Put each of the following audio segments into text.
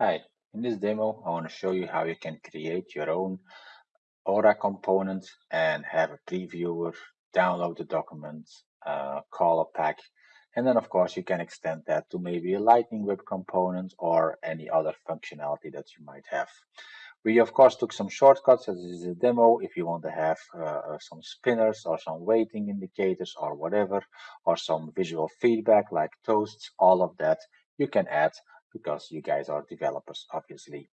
Hi, in this demo I want to show you how you can create your own Aura component and have a previewer, download the document, uh, call a pack, and then of course you can extend that to maybe a Lightning Web component or any other functionality that you might have. We of course took some shortcuts as this is a demo if you want to have uh, uh, some spinners or some waiting indicators or whatever or some visual feedback like toasts, all of that you can add because you guys are developers, obviously.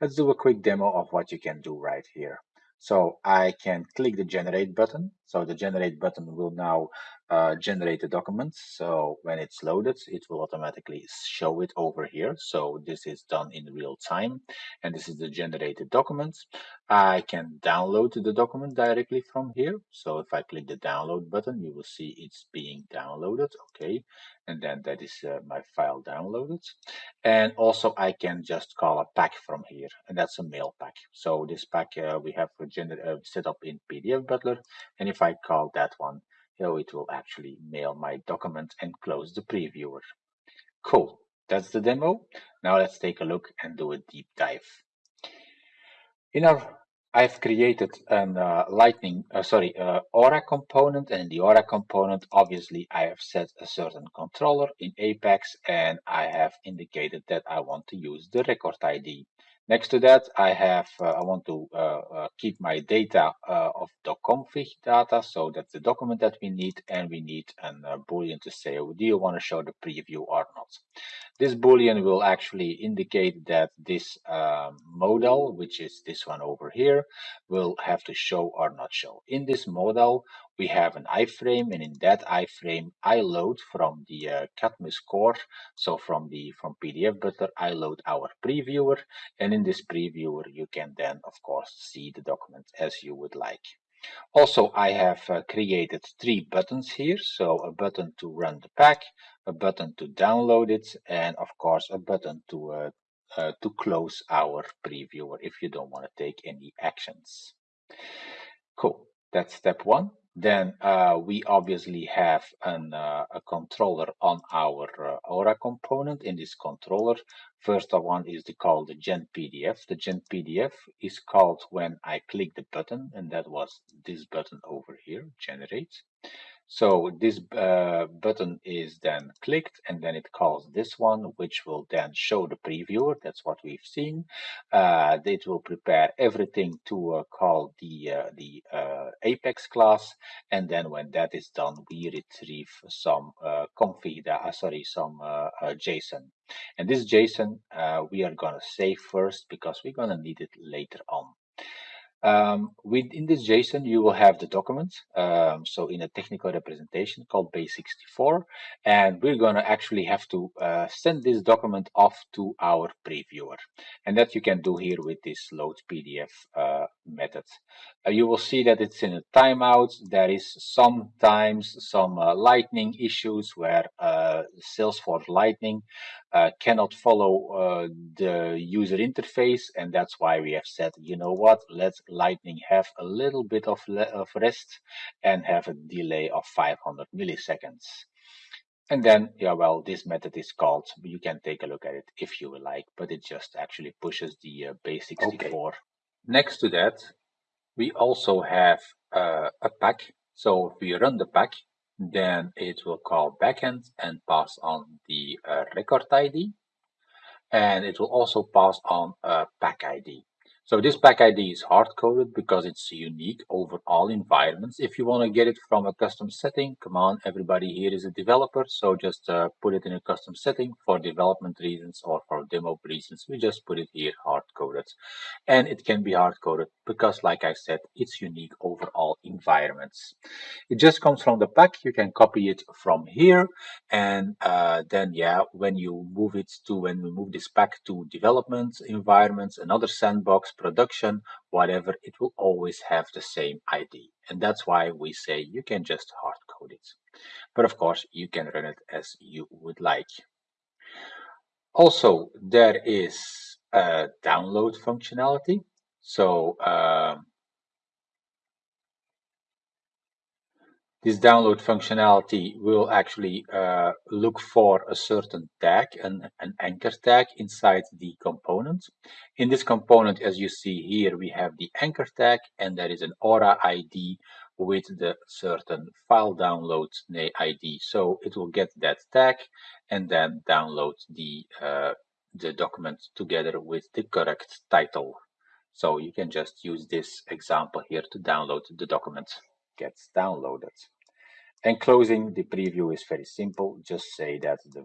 Let's do a quick demo of what you can do right here. So I can click the generate button. So the generate button will now uh, generate the document. So when it's loaded, it will automatically show it over here. So this is done in real time. And this is the generated document. I can download the document directly from here. So if I click the download button, you will see it's being downloaded. Okay. And then that is uh, my file downloaded. And also I can just call a pack from here and that's a mail pack. So this pack uh, we have uh, set up in PDF Butler. And if I call that one, know, it will actually mail my document and close the previewer. Cool. That's the demo. Now let's take a look and do a deep dive. In our I've created an uh, lightning, uh, sorry, uh, Aura component and in the Aura component, obviously I have set a certain controller in Apex and I have indicated that I want to use the record ID. Next to that, I have, uh, I want to uh, uh, keep my data of the config data. So that's the document that we need. And we need a boolean to say, oh, do you want to show the preview or not? This boolean will actually indicate that this um, modal, which is this one over here, will have to show or not show. In this modal, we have an iframe, and in that iframe, I load from the uh, Cadmus core. So from the from PDF Butler, I load our previewer, and in this previewer, you can then, of course, see the document as you would like. Also, I have uh, created three buttons here. So a button to run the pack, a button to download it, and of course a button to uh, uh, to close our previewer if you don't want to take any actions. Cool. That's step one. Then uh, we obviously have an, uh, a controller on our uh, Aura component. In this controller, first one is the, called the Gen PDF. The Gen PDF is called when I click the button, and that was this button over here, Generate. So this uh, button is then clicked and then it calls this one, which will then show the previewer. That's what we've seen. Uh, it will prepare everything to uh, call the, uh, the uh, Apex class. And then when that is done, we retrieve some uh, config, sorry, some JSON. And this JSON, we are going to save first because we're going to need it later on. Um, within this JSON, you will have the document. Um, so in a technical representation called base64, and we're going to actually have to uh, send this document off to our previewer. And that you can do here with this load PDF uh, method. Uh, you will see that it's in a timeout. There is sometimes some uh, lightning issues where uh, Salesforce Lightning uh, cannot follow uh, the user interface and that's why we have said you know what let lightning have a little bit of, of rest and have a delay of 500 milliseconds and then yeah well this method is called you can take a look at it if you would like but it just actually pushes the uh, base64 okay. Next to that we also have uh, a pack so if we run the pack then it will call backend and pass on the uh, record ID. And it will also pass on a pack ID. So this pack ID is hard-coded because it's unique over all environments. If you want to get it from a custom setting, come on, everybody here is a developer, so just uh, put it in a custom setting for development reasons or for demo reasons. We just put it here hard-coded. And it can be hard-coded because, like I said, it's unique over all environments. It just comes from the pack. You can copy it from here. And uh, then, yeah, when you move it to, when we move this pack to development environments, another sandbox, production, whatever, it will always have the same ID. And that's why we say you can just hard code it. But of course, you can run it as you would like. Also, there is a download functionality. So um, This download functionality will actually uh, look for a certain tag, an, an anchor tag inside the component. In this component, as you see here, we have the anchor tag and there is an Aura ID with the certain file download ID. So it will get that tag and then download the, uh, the document together with the correct title. So you can just use this example here to download the document gets downloaded. And closing the preview is very simple. Just say that the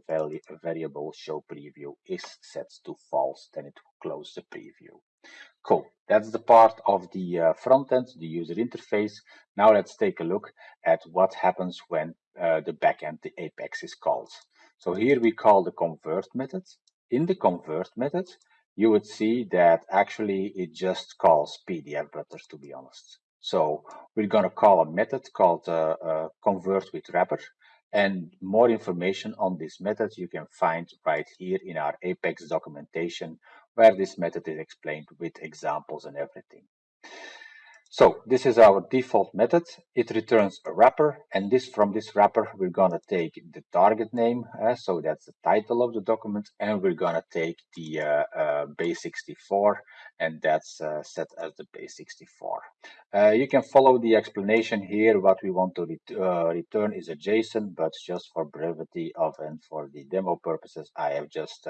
variable show preview is set to false, then it will close the preview. Cool. That's the part of the uh, front end, the user interface. Now let's take a look at what happens when uh, the backend, the Apex is called. So here we call the convert method. In the convert method, you would see that actually it just calls PDF Butler to be honest. So we're going to call a method called uh, uh, convert with wrapper. And more information on this method you can find right here in our Apex documentation, where this method is explained with examples and everything. So this is our default method. It returns a wrapper and this from this wrapper we're gonna take the target name, uh, so that's the title of the document, and we're gonna take the uh, uh, base64 and that's uh, set as the base64. Uh, you can follow the explanation here. What we want to ret uh, return is a JSON, but just for brevity of and for the demo purposes, I have just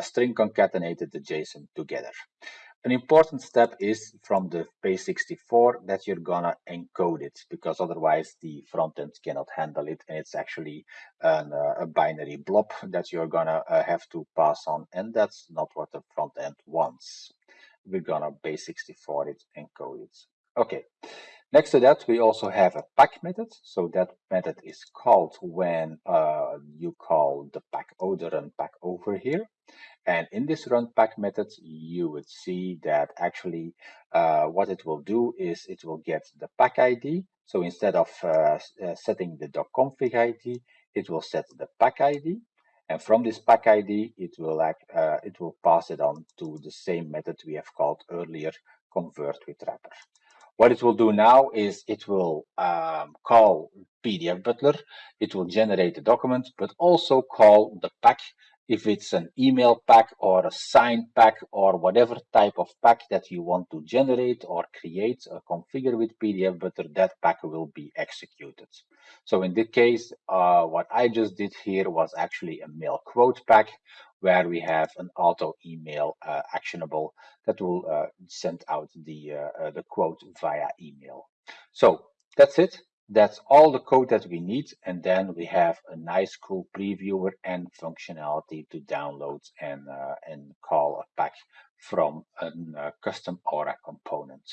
string concatenated the JSON together. An important step is from the base64 that you're gonna encode it because otherwise the front end cannot handle it and it's actually an, uh, a binary blob that you're gonna uh, have to pass on and that's not what the front end wants. We're gonna base64 it, encode it. Okay, next to that we also have a pack method. So that method is called when uh, you call the pack order and pack over here. And in this run pack method, you would see that actually uh, what it will do is it will get the pack ID. So instead of uh, uh, setting the doc .config ID, it will set the pack ID. And from this pack ID, it will act, uh, it will pass it on to the same method we have called earlier, convert with wrapper. What it will do now is it will um, call PDF Butler, it will generate the document, but also call the pack if it's an email pack or a sign pack or whatever type of pack that you want to generate or create or configure with PDF Butler, that pack will be executed. So in this case, uh, what I just did here was actually a mail quote pack where we have an auto email uh, actionable that will uh, send out the, uh, uh, the quote via email. So that's it. That's all the code that we need. And then we have a nice cool previewer and functionality to download and, uh, and call a pack from a uh, custom Aura component.